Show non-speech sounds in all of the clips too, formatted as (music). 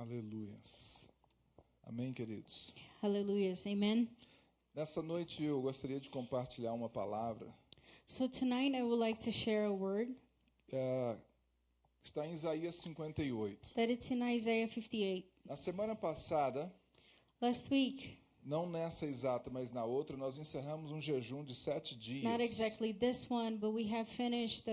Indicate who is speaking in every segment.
Speaker 1: Aleluias. Amém, queridos.
Speaker 2: Hallelujah. Amen.
Speaker 1: Nessa noite eu gostaria de compartilhar uma palavra.
Speaker 2: So tonight I would like to share a word
Speaker 1: É, está em Isaías 58.
Speaker 2: that it's in Isaiah 58.
Speaker 1: Na semana passada,
Speaker 2: Last week,
Speaker 1: não nessa exata, mas na outra, nós encerramos um jejum de sete dias.
Speaker 2: not exactly this one, but we have finished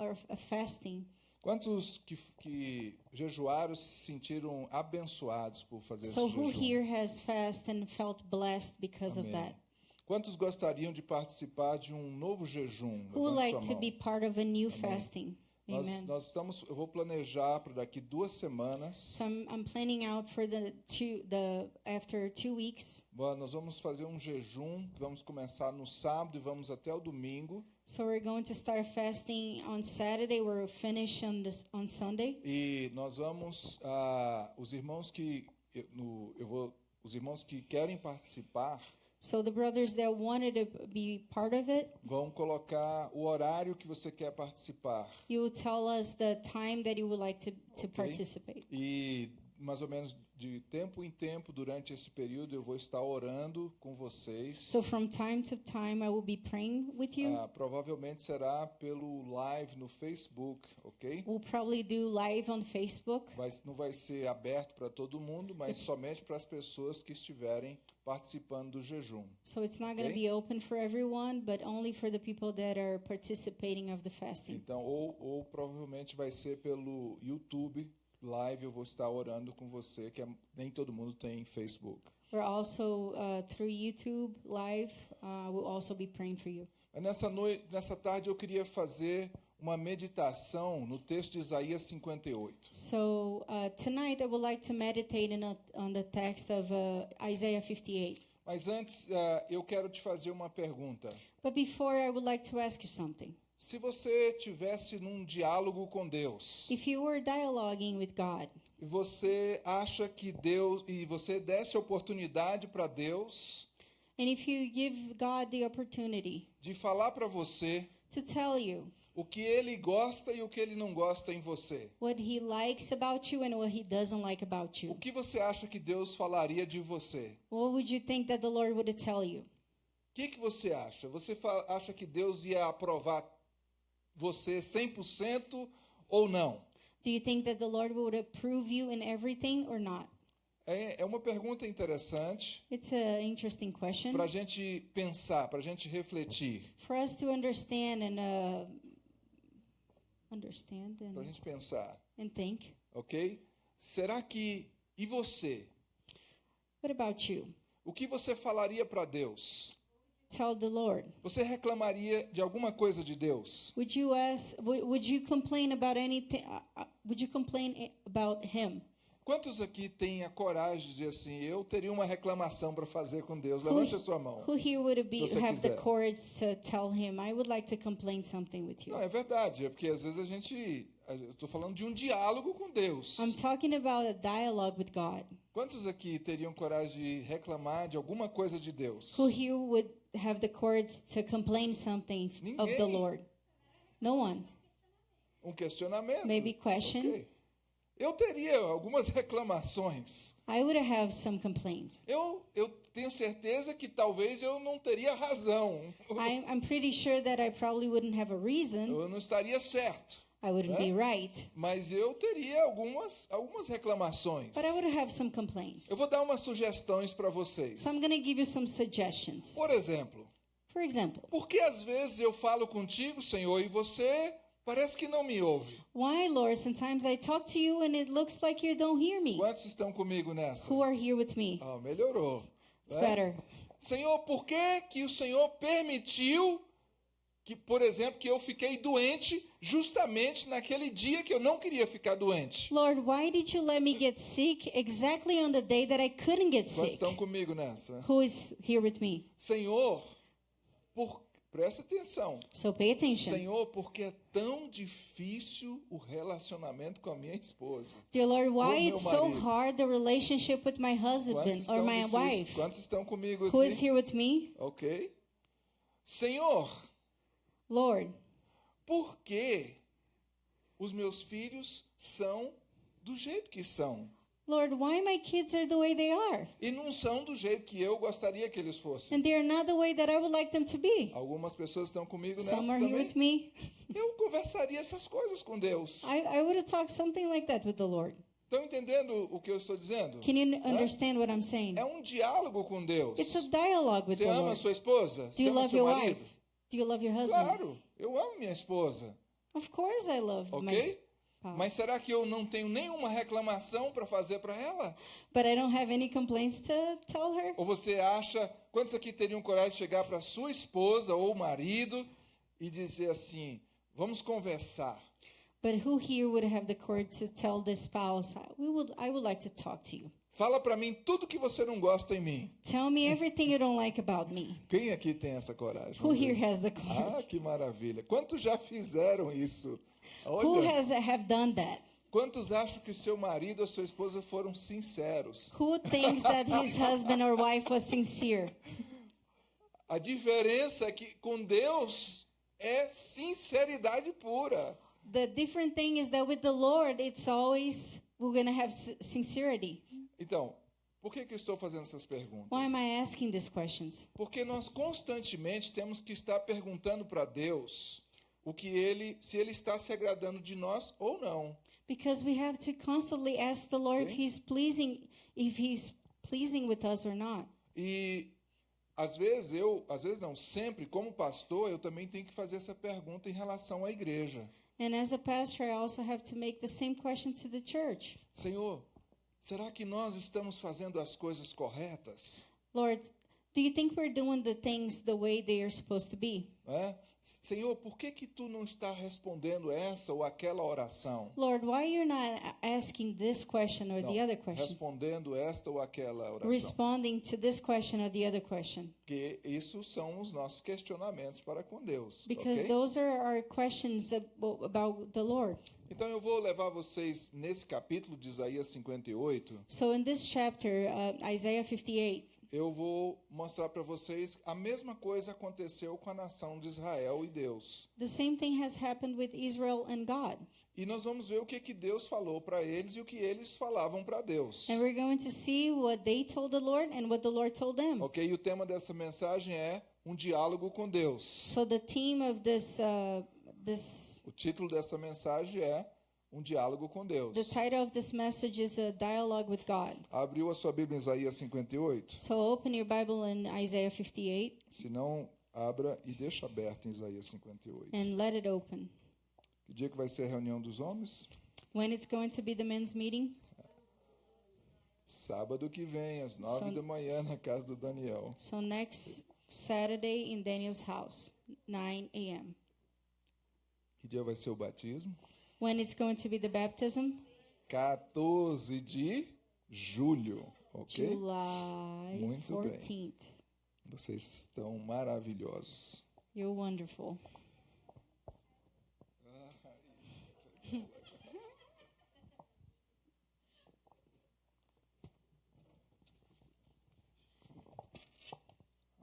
Speaker 2: or, a fasting.
Speaker 1: Quantos que, que jejuaram se sentiram abençoados por fazer
Speaker 2: So
Speaker 1: esse
Speaker 2: who
Speaker 1: jejum?
Speaker 2: here has and felt blessed because of
Speaker 1: Amém.
Speaker 2: that?
Speaker 1: Quantos gostariam de participar de um novo jejum?
Speaker 2: Who would
Speaker 1: Levante
Speaker 2: like to be part of a new
Speaker 1: Amém.
Speaker 2: fasting?
Speaker 1: Nós, nós estamos, eu vou planejar para daqui duas semanas.
Speaker 2: So I'm, planning out for the two the after two weeks.
Speaker 1: Bom, Nós vamos fazer um jejum, vamos começar no sábado e vamos até o domingo.
Speaker 2: So we're going to start fasting on Saturday. We'll finish on this on Sunday.
Speaker 1: E nós vamos, ah, os irmãos que eu, no- eu vou, os irmãos que querem participar
Speaker 2: So the brothers that wanted to be part of it,
Speaker 1: vão colocar o horário que você quer participar
Speaker 2: you will tell us the time that you would like to, to
Speaker 1: Ok.
Speaker 2: participate.
Speaker 1: e mais ou menos de tempo em tempo durante esse período eu vou estar orando com vocês.
Speaker 2: So from time to time, I will be praying with you.
Speaker 1: Ah, provavelmente será pelo live no Facebook, ok?
Speaker 2: We'll probably do live on Facebook.
Speaker 1: Vai, não vai ser aberto para todo mundo, mas somente para as pessoas que estiverem participando do jejum.
Speaker 2: So it's not going to be open for everyone, but only for the people that are participating of the fasting.
Speaker 1: Então, ou, ou provavelmente vai ser pelo YouTube live. Eu vou estar orando com você, que é- nem todo mundo tem Facebook.
Speaker 2: We're also uh, through YouTube live. Uh, we'll also be praying for you.
Speaker 1: Nessa noite, nessa tarde, eu queria fazer uma meditação no texto de Isaías 58.
Speaker 2: So uh, tonight, I would like to meditate in a, on the text of uh, Isaiah 58.
Speaker 1: Mas antes, ah, eu quero te fazer uma pergunta.
Speaker 2: But before, I would like to ask you something.
Speaker 1: Se você tivesse num diálogo com Deus
Speaker 2: If you were dialoguing with God
Speaker 1: e você acha que Deus e você desse oportunidade para Deus
Speaker 2: and if you give God the opportunity
Speaker 1: de falar para você
Speaker 2: to tell you
Speaker 1: o que ele gosta e o que ele não gosta em você.
Speaker 2: what He likes about you and what He doesn't like about
Speaker 1: O
Speaker 2: you,
Speaker 1: que você acha que Deus falaria de você?
Speaker 2: what would you think that the Lord would tell you?
Speaker 1: O que, que você acha? Você acha que Deus ia aprovar você 100% ou não?
Speaker 2: Do you think that the Lord would approve you in everything or not?
Speaker 1: É, é uma pergunta interessante
Speaker 2: It's an interesting question
Speaker 1: para a gente pensar, para a gente refletir,
Speaker 2: for us to understand and uh, understand
Speaker 1: para a
Speaker 2: and,
Speaker 1: gente pensar,
Speaker 2: and think.
Speaker 1: ok? Será que e você?
Speaker 2: What about you?
Speaker 1: O que você falaria para Deus?
Speaker 2: Tell the Lord.
Speaker 1: Você reclamaria de alguma coisa de Deus?
Speaker 2: Would you ask? Would, you complain about anything? Uh, uh, would you complain about Him?
Speaker 1: Quantos aqui têm a coragem de dizer assim, eu teria uma reclamação para fazer com Deus? Levante a sua mão.
Speaker 2: Who here would be
Speaker 1: Se você
Speaker 2: have the
Speaker 1: quiser.
Speaker 2: courage to tell Him? I would like to complain something with you.
Speaker 1: Não, é verdade, é porque às vezes a gente. Eu estou falando de um diálogo com Deus.
Speaker 2: I'm talking about a dialogue with God.
Speaker 1: Quantos aqui teriam coragem de reclamar de alguma coisa de Deus?
Speaker 2: Who here would have the courage to complain something of the
Speaker 1: Ninguém.
Speaker 2: Lord? No one.
Speaker 1: Um questionamento.
Speaker 2: Maybe question.
Speaker 1: Ok. Eu teria algumas reclamações.
Speaker 2: I would have some complaints.
Speaker 1: Eu, eu tenho certeza que talvez eu não teria razão.
Speaker 2: I'm, I'm pretty sure that I probably wouldn't have a reason.
Speaker 1: Eu não estaria certo.
Speaker 2: I wouldn't be
Speaker 1: Huh?
Speaker 2: right.
Speaker 1: Mas eu teria algumas, algumas reclamações.
Speaker 2: But I would have some complaints.
Speaker 1: Eu vou dar umas sugestões para vocês.
Speaker 2: So I'm going to give you some suggestions.
Speaker 1: Por exemplo,
Speaker 2: For example,
Speaker 1: por que às vezes eu falo contigo, Senhor, e você parece que não me ouve?
Speaker 2: why, Lord, sometimes I talk to you and it looks like you don't hear me.
Speaker 1: Quantos estão comigo nessa?
Speaker 2: Who are here with me?
Speaker 1: Ah, melhorou.
Speaker 2: It's
Speaker 1: né?
Speaker 2: better.
Speaker 1: Senhor, por que que o Senhor permitiu que, por exemplo, que eu fiquei doente justamente naquele dia que eu não queria ficar doente?
Speaker 2: Lord, why did you let me get sick exactly on the day that I couldn't get sick?
Speaker 1: estão comigo nessa?
Speaker 2: Who is here with me?
Speaker 1: Senhor, por... presta atenção.
Speaker 2: So pay attention.
Speaker 1: Senhor, porque é tão difícil o relacionamento com a minha esposa.
Speaker 2: Dear Lord, why it's so hard the relationship with my husband or my
Speaker 1: difícil-
Speaker 2: wife?
Speaker 1: Quantos estão comigo
Speaker 2: Who is
Speaker 1: aqui?
Speaker 2: here with me?
Speaker 1: Ok. Senhor,
Speaker 2: Lord,
Speaker 1: por que os meus filhos são do jeito que são?
Speaker 2: Lord, why my kids are the way they are?
Speaker 1: E não são do jeito que eu gostaria que eles fossem.
Speaker 2: And they are not the way that I would like them to be.
Speaker 1: Algumas pessoas estão comigo nessa
Speaker 2: Some are here with
Speaker 1: também.
Speaker 2: me. (laughs)
Speaker 1: Eu conversaria essas coisas com Deus.
Speaker 2: I, I would have talked something like that with the Lord.
Speaker 1: Estão entendendo o que eu estou dizendo?
Speaker 2: Can you understand what I'm saying?
Speaker 1: É um diálogo com Deus.
Speaker 2: It's a dialogue with
Speaker 1: Você
Speaker 2: the
Speaker 1: ama
Speaker 2: Lord.
Speaker 1: sua esposa?
Speaker 2: Do
Speaker 1: Você
Speaker 2: you
Speaker 1: ama
Speaker 2: love
Speaker 1: seu
Speaker 2: your
Speaker 1: marido?
Speaker 2: wife? Do you love your husband?
Speaker 1: Claro, eu amo minha esposa,
Speaker 2: Of course I love my
Speaker 1: ok?
Speaker 2: spouse.
Speaker 1: Mas será que eu não tenho nenhuma reclamação para fazer para ela?
Speaker 2: But I don't have any complaints to tell her.
Speaker 1: Ou você acha, quantos aqui teriam coragem de chegar para sua esposa ou marido e dizer assim: vamos conversar?
Speaker 2: But who here would have the courage to tell the spouse, "We would, I would like to talk to you.
Speaker 1: Fala para mim tudo que você não gosta em mim.
Speaker 2: Tell me everything you don't like about me."
Speaker 1: Quem aqui tem essa coragem?
Speaker 2: Who here has the
Speaker 1: Ah,
Speaker 2: courage?
Speaker 1: que maravilha. Quantos já fizeram isso?
Speaker 2: Who
Speaker 1: Olha,
Speaker 2: has have done that?
Speaker 1: quantos acham que seu marido ou sua esposa foram sinceros?
Speaker 2: Who thinks that his (laughs) husband or wife was sincere?
Speaker 1: A diferença é que com Deus é sinceridade pura.
Speaker 2: The different thing is that with the Lord, it's always we're gonna have sincerity.
Speaker 1: Então, por que, que eu estou fazendo essas perguntas?
Speaker 2: Why am I asking these questions?
Speaker 1: Porque nós constantemente temos que estar perguntando para Deus o que ele, se ele está se agradando de nós ou não.
Speaker 2: Because we have to constantly ask the Lord if
Speaker 1: Okay.
Speaker 2: He's pleasing, if He's pleasing with us or not.
Speaker 1: E às vezes eu, às vezes não, sempre como pastor, eu também tenho que fazer essa pergunta em relação à igreja.
Speaker 2: And as a pastor, I also have to make the same question to the church.
Speaker 1: Senhor, será que nós estamos fazendo as coisas corretas?
Speaker 2: Lord, do you think we're doing the things the way they are supposed to be?
Speaker 1: É? Senhor, por que que tu não está respondendo essa ou aquela oração?
Speaker 2: Lord, why you're not asking this question or
Speaker 1: Não,
Speaker 2: the other question?
Speaker 1: respondendo esta ou aquela oração.
Speaker 2: Responding to this question or the other question?
Speaker 1: Porque isso são os nossos questionamentos para com Deus.
Speaker 2: Because
Speaker 1: ok?
Speaker 2: those are our questions abo- about the Lord.
Speaker 1: Então eu vou levar vocês nesse capítulo de Isaías 58.
Speaker 2: So in this chapter, uh, Isaiah 58,
Speaker 1: Eu vou mostrar para vocês a mesma coisa aconteceu com a nação de Israel e Deus.
Speaker 2: the same thing has happened with Israel and God.
Speaker 1: E nós vamos ver o que, que Deus falou para eles e o que eles falavam para Deus.
Speaker 2: And we're going to see what they told the Lord and what the Lord told them.
Speaker 1: Ok? E o tema dessa mensagem é um diálogo com Deus.
Speaker 2: So the theme of this uh, this
Speaker 1: O título dessa mensagem é um diálogo com Deus.
Speaker 2: the title of this message is a dialogue with God.
Speaker 1: Abriu a sua Bíblia em Isaías 58?
Speaker 2: So open your Bible in Isaiah 58
Speaker 1: Se não, abra e deixa aberto em Isaías 58.
Speaker 2: and let it open.
Speaker 1: Que dia que vai ser a reunião dos homens?
Speaker 2: When it's going to be the men's meeting?
Speaker 1: Sábado que vem, às nove
Speaker 2: Só-
Speaker 1: da manhã, na casa do Daniel.
Speaker 2: So next Saturday in Daniel's house, 9 a.m.
Speaker 1: Que dia vai ser o batismo?
Speaker 2: When it's going to be the baptism?
Speaker 1: 14 de julho, ok?
Speaker 2: July
Speaker 1: Muito bem.
Speaker 2: 14th.
Speaker 1: Vocês estão maravilhosos.
Speaker 2: You're wonderful.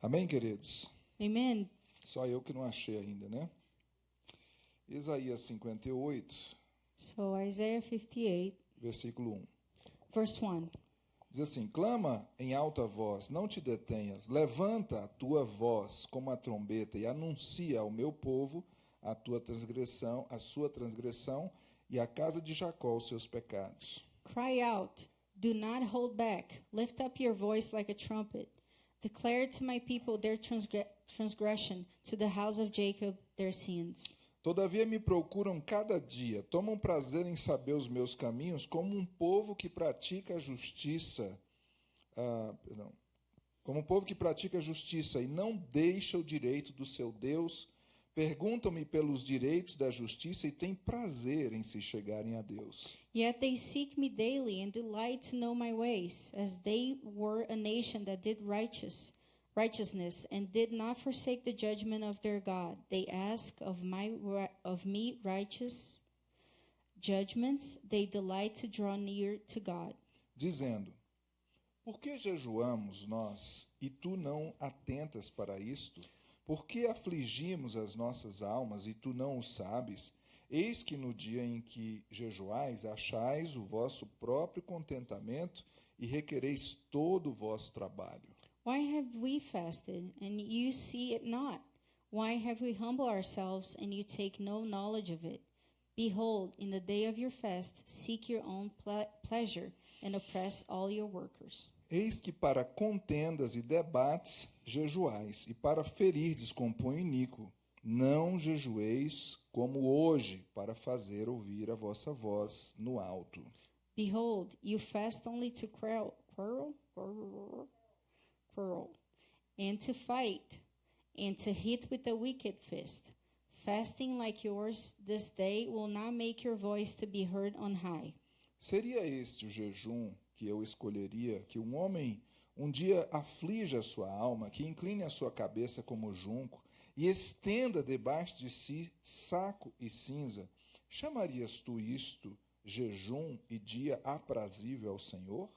Speaker 1: Amém, queridos?
Speaker 2: Amen.
Speaker 1: Só eu que não achei ainda, né? Isaías 58,
Speaker 2: So Isaiah 58,
Speaker 1: versículo 1.
Speaker 2: verse 1.
Speaker 1: Diz assim: Clama em alta voz, não te detenhas, levanta a tua voz como a trombeta e anuncia ao meu povo a tua transgressão, a sua transgressão e à casa de Jacó os seus pecados.
Speaker 2: Cry out, do not hold back. Lift up your voice like a trumpet. Declare to my people their transgre- transgression, to the house of Jacob their sins.
Speaker 1: Todavia me procuram cada dia, tomam prazer em saber os meus caminhos, como um povo que pratica a justiça. ah, perdão, como um povo que pratica a justiça e não deixa o direito do seu Deus, perguntam-me pelos direitos da justiça e têm prazer em se chegarem a Deus.
Speaker 2: Yet they seek me daily and delight to know my ways, as they were a nation that did righteous righteousness and did not forsake the judgment of their God. They ask of my of me righteous judgments. They delight to draw near to God.
Speaker 1: dizendo: Por que jejuamos nós e tu não atentas para isto? Por que afligimos as nossas almas e tu não o sabes? Eis que no dia em que jejuais, achais o vosso próprio contentamento e requereis todo o vosso trabalho.
Speaker 2: Why have we fasted, and you see it not? Why have we humbled ourselves, and you take no knowledge of it? Behold, in the day of your fast, seek your own ple- pleasure, and oppress all your workers.
Speaker 1: Eis que para contendas e debates jejuais, e para ferirdes com punho iníquo, não jejueis como hoje, para fazer ouvir a vossa voz no alto.
Speaker 2: Behold, you fast only to quarrel, quarrel, quarrel, and to fight, and to hit with a wicked fist. Fasting like yours this day will not make your voice to be heard on high.
Speaker 1: Seria este o jejum que eu escolheria que um homem um dia aflija a sua alma, que incline a sua cabeça como junco e estenda debaixo de si saco e cinza? Chamarias tu isto jejum e dia aprazível ao Senhor?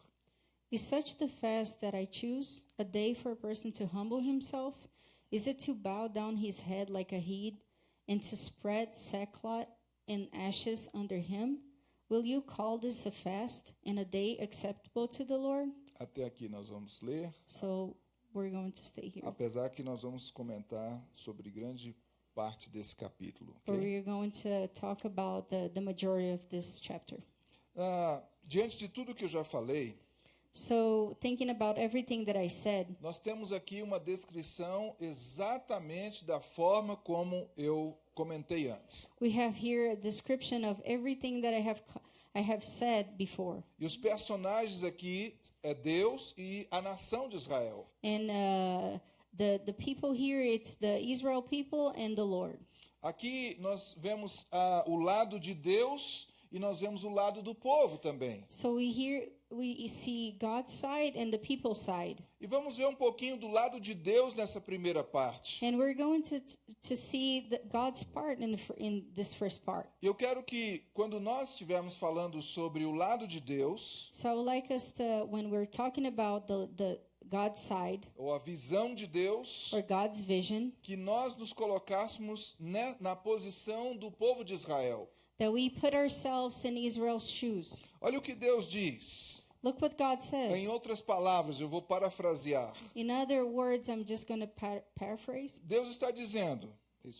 Speaker 2: Is such the fast that I choose, a day for a person to humble himself? Is it to bow down his head like a head, and to spread sackcloth and ashes under him? Will you call this a fast and a day acceptable to the Lord?
Speaker 1: Até aqui nós vamos ler,
Speaker 2: So we're going to stay here.
Speaker 1: apesar que nós vamos comentar sobre grande parte desse capítulo.
Speaker 2: But we're going to talk about the, the majority of this chapter.
Speaker 1: Ah, diante de tudo que eu já falei,
Speaker 2: So, thinking about everything that I said,
Speaker 1: Nós temos aqui uma descrição exatamente da forma como eu comentei antes.
Speaker 2: we have here a description of everything that I have co- I have said before.
Speaker 1: E os personagens aqui é Deus e a nação de Israel.
Speaker 2: And uh, the the people here, it's the Israel people and the Lord.
Speaker 1: Aqui nós vemos ah, o lado de Deus e nós vemos o lado do povo também.
Speaker 2: So we hear we see God's side and the people's side,
Speaker 1: E vamos ver um pouquinho do lado de Deus nessa primeira parte.
Speaker 2: and we're going to to see the, God's part in in this first part.
Speaker 1: Eu quero que quando nós estivermos falando sobre o lado de Deus,
Speaker 2: So I would like us to, when we're talking about the the God's side
Speaker 1: ou a visão de Deus,
Speaker 2: or God's vision,
Speaker 1: que nós nos colocássemos ne- na posição do povo de Israel.
Speaker 2: That we put ourselves in Israel's shoes.
Speaker 1: Olha o que Deus diz.
Speaker 2: Look what God
Speaker 1: Em
Speaker 2: says.
Speaker 1: outras palavras, eu vou parafrasear.
Speaker 2: In other words, I'm just going to par- paraphrase.
Speaker 1: Deus está dizendo: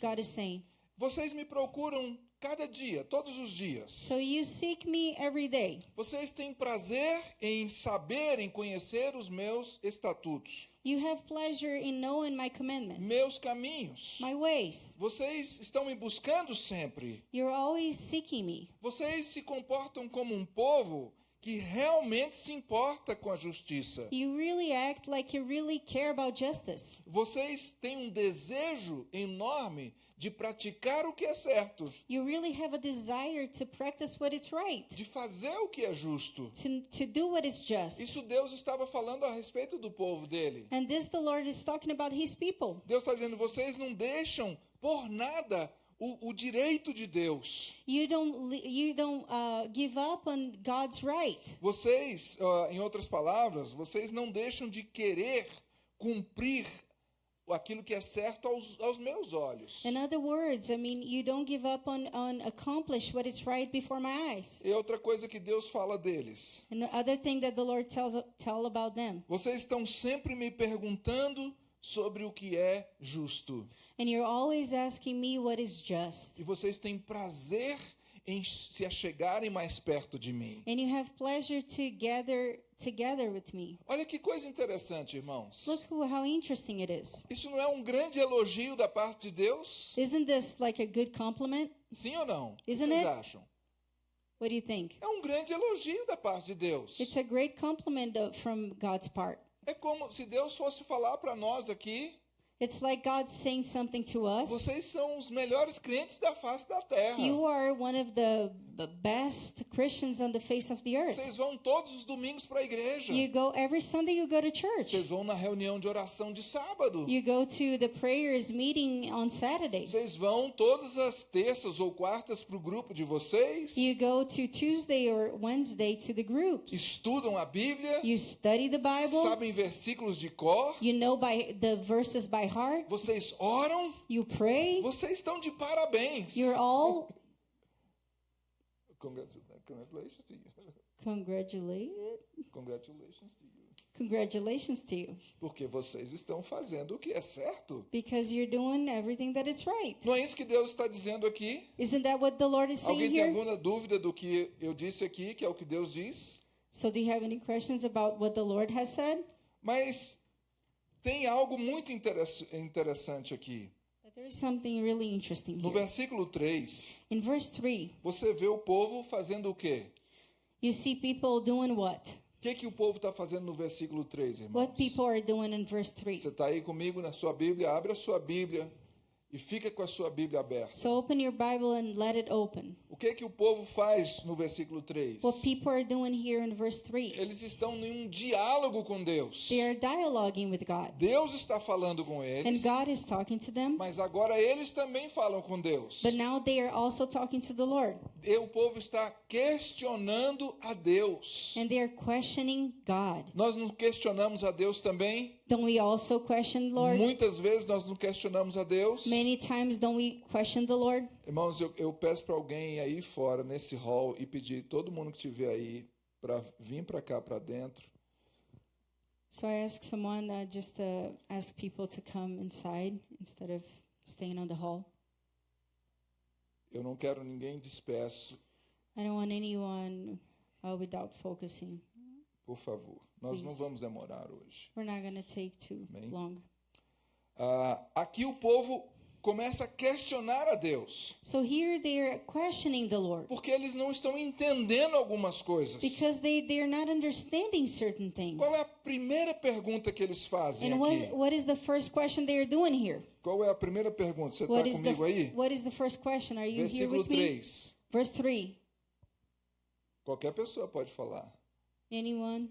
Speaker 2: God is saying,
Speaker 1: Vocês me procuram cada dia, todos os dias.
Speaker 2: So you seek me every day.
Speaker 1: Vocês têm prazer em saber, em conhecer os meus estatutos,
Speaker 2: You have pleasure in knowing my commandments,
Speaker 1: meus caminhos.
Speaker 2: my ways.
Speaker 1: Vocês estão me buscando sempre.
Speaker 2: You're always seeking me.
Speaker 1: Vocês se comportam como um povo que realmente se importa com a justiça.
Speaker 2: You really act like you really care about justice.
Speaker 1: Vocês têm um desejo enorme de praticar o que é certo,
Speaker 2: You really have a desire to practice what is right,
Speaker 1: de fazer o que é justo.
Speaker 2: to, to do what is just.
Speaker 1: Isso Deus estava falando a respeito do povo dele.
Speaker 2: And this the Lord is talking about his people.
Speaker 1: Deus está dizendo: vocês não deixam por nada o, o direito de Deus.
Speaker 2: You don't you don't uh, give up on God's right.
Speaker 1: Vocês, ah, em outras palavras, vocês não deixam de querer cumprir aquilo que é certo aos, aos meus olhos.
Speaker 2: In other words, I mean, you don't give up on, on accomplish what is right before my eyes.
Speaker 1: E outra coisa que Deus fala deles:
Speaker 2: And the other thing that the Lord tells tell about them.
Speaker 1: vocês estão sempre me perguntando sobre o que é justo.
Speaker 2: And you're always asking me what is just.
Speaker 1: E vocês têm prazer em se achegarem mais perto de mim.
Speaker 2: And you have pleasure to gather together with me.
Speaker 1: Olha que coisa interessante, irmãos.
Speaker 2: Look how interesting it is.
Speaker 1: Isso não é um grande elogio da parte de Deus?
Speaker 2: Isn't this like a good compliment?
Speaker 1: Sim ou não? O que
Speaker 2: Isn't
Speaker 1: vocês
Speaker 2: it?
Speaker 1: acham?
Speaker 2: What do you think?
Speaker 1: É um grande elogio da parte de Deus.
Speaker 2: It's a great compliment from God's part.
Speaker 1: É como se Deus fosse falar para nós aqui:
Speaker 2: It's like God saying something to us.
Speaker 1: vocês são os melhores crentes da face da terra.
Speaker 2: You are one of the best Christians on the face of the earth.
Speaker 1: Vocês vão todos os domingos para a igreja.
Speaker 2: You go every Sunday you go to church.
Speaker 1: Vocês vão na reunião de oração de sábado.
Speaker 2: You go to the prayers meeting on Saturday.
Speaker 1: Vocês vão todas as terças ou quartas para o grupo de vocês.
Speaker 2: You go to Tuesday or Wednesday to the groups.
Speaker 1: Estudam a Bíblia.
Speaker 2: You study the Bible.
Speaker 1: Sabem versículos de cor.
Speaker 2: You know by the verses by heart.
Speaker 1: Vocês oram.
Speaker 2: You pray.
Speaker 1: Vocês estão de parabéns.
Speaker 2: You're all
Speaker 1: Congratu- Congratulations to you.
Speaker 2: Congratulate.
Speaker 1: Congratulations to you.
Speaker 2: Congratulations to you.
Speaker 1: Porque vocês estão fazendo o que é certo.
Speaker 2: Because you're doing everything that is right.
Speaker 1: Não é isso que Deus está dizendo aqui?
Speaker 2: Isn't that what the Lord is saying
Speaker 1: Alguém tem
Speaker 2: here?
Speaker 1: alguma dúvida do que eu disse aqui, que é o que Deus diz?
Speaker 2: So do you have any questions about what the Lord has said?
Speaker 1: Mas tem algo muito interess- interessante aqui.
Speaker 2: Really
Speaker 1: No versículo 3,
Speaker 2: In verse 3,
Speaker 1: você vê o povo fazendo o quê?
Speaker 2: you see people doing what?
Speaker 1: O que, que o povo está fazendo no versículo 3, irmãos?
Speaker 2: What people are doing in verse 3.
Speaker 1: Você está aí comigo na sua Bíblia? Abre a sua Bíblia e fica com a sua Bíblia aberta.
Speaker 2: So open your Bible and let it open.
Speaker 1: O que, que o povo faz no versículo 3?
Speaker 2: What people are doing here in verse 3.
Speaker 1: Eles estão em um diálogo com Deus.
Speaker 2: They are dialoguing with God.
Speaker 1: Deus está falando com
Speaker 2: And
Speaker 1: eles,
Speaker 2: God is talking to them.
Speaker 1: mas agora eles também falam com Deus.
Speaker 2: But now they are also talking to the Lord.
Speaker 1: E o povo está questionando a Deus.
Speaker 2: And they are questioning God.
Speaker 1: Nós não questionamos a Deus também?
Speaker 2: Don't we also question the Lord?
Speaker 1: Muitas vezes nós não questionamos a Deus.
Speaker 2: Many times don't we question the Lord?
Speaker 1: Irmãos, eu, eu peço para alguém aí fora, nesse hall, e pedir todo mundo que estiver aí para vir para cá, para dentro.
Speaker 2: So I ask someone uh, just to ask people to come inside instead of staying on the hall.
Speaker 1: Eu não quero ninguém disperso,
Speaker 2: I don't want anyone uh, without focusing.
Speaker 1: por favor. Nós não vamos demorar hoje.
Speaker 2: We're not going to take too
Speaker 1: Amém.
Speaker 2: long.
Speaker 1: Ah, aqui o povo começa a questionar a Deus,
Speaker 2: So here they are questioning the Lord
Speaker 1: porque eles não estão entendendo algumas coisas.
Speaker 2: because they, they are not understanding certain things.
Speaker 1: Qual é a primeira pergunta que eles fazem
Speaker 2: And what is,
Speaker 1: aqui?
Speaker 2: what is the first question they are doing here?
Speaker 1: Qual é a primeira pergunta? Você está
Speaker 2: What is, the,
Speaker 1: comigo aí?
Speaker 2: what is the first question? Are you here
Speaker 1: Versículo
Speaker 2: with me?
Speaker 1: 3.
Speaker 2: Verse 3.
Speaker 1: Qualquer pessoa pode falar.
Speaker 2: Anyone?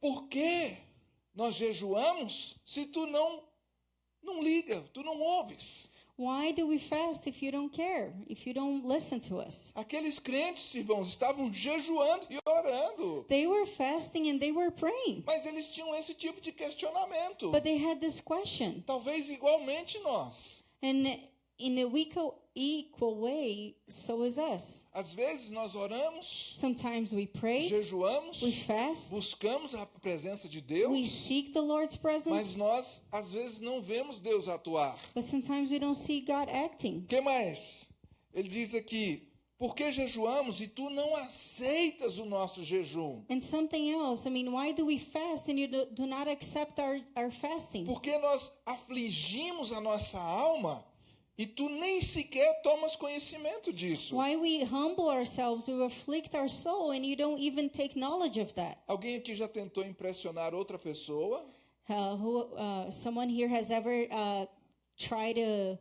Speaker 1: Por que nós jejuamos se tu não não liga, tu não ouves?
Speaker 2: Why do we fast if you don't care? If you don't listen to us?
Speaker 1: Aqueles crentes, irmãos, estavam jejuando e orando,
Speaker 2: They were fasting and they were praying,
Speaker 1: mas eles tinham esse tipo de questionamento.
Speaker 2: but they had this question.
Speaker 1: Talvez igualmente nós.
Speaker 2: And in a equal, equal way, so is us.
Speaker 1: Às vezes nós oramos,
Speaker 2: Sometimes we pray,
Speaker 1: jejuamos,
Speaker 2: we fast,
Speaker 1: buscamos a presença de
Speaker 2: we
Speaker 1: Deus,
Speaker 2: seek the Lord's
Speaker 1: mas
Speaker 2: presence,
Speaker 1: nós às vezes não vemos Deus atuar.
Speaker 2: but sometimes we don't see God acting.
Speaker 1: Que mais? Ele diz aqui: por que jejuamos e tu não aceitas o nosso jejum?
Speaker 2: And something else, I mean, why do we fast and you do, do not accept our, our fasting?
Speaker 1: Porque nós afligimos a nossa alma e tu nem sequer tomas conhecimento disso.
Speaker 2: Why we humble ourselves, we afflict our soul, and you don't even take knowledge of that.
Speaker 1: Alguém aqui já tentou impressionar outra pessoa?
Speaker 2: Uh, who, uh, someone here has ever uh, tried to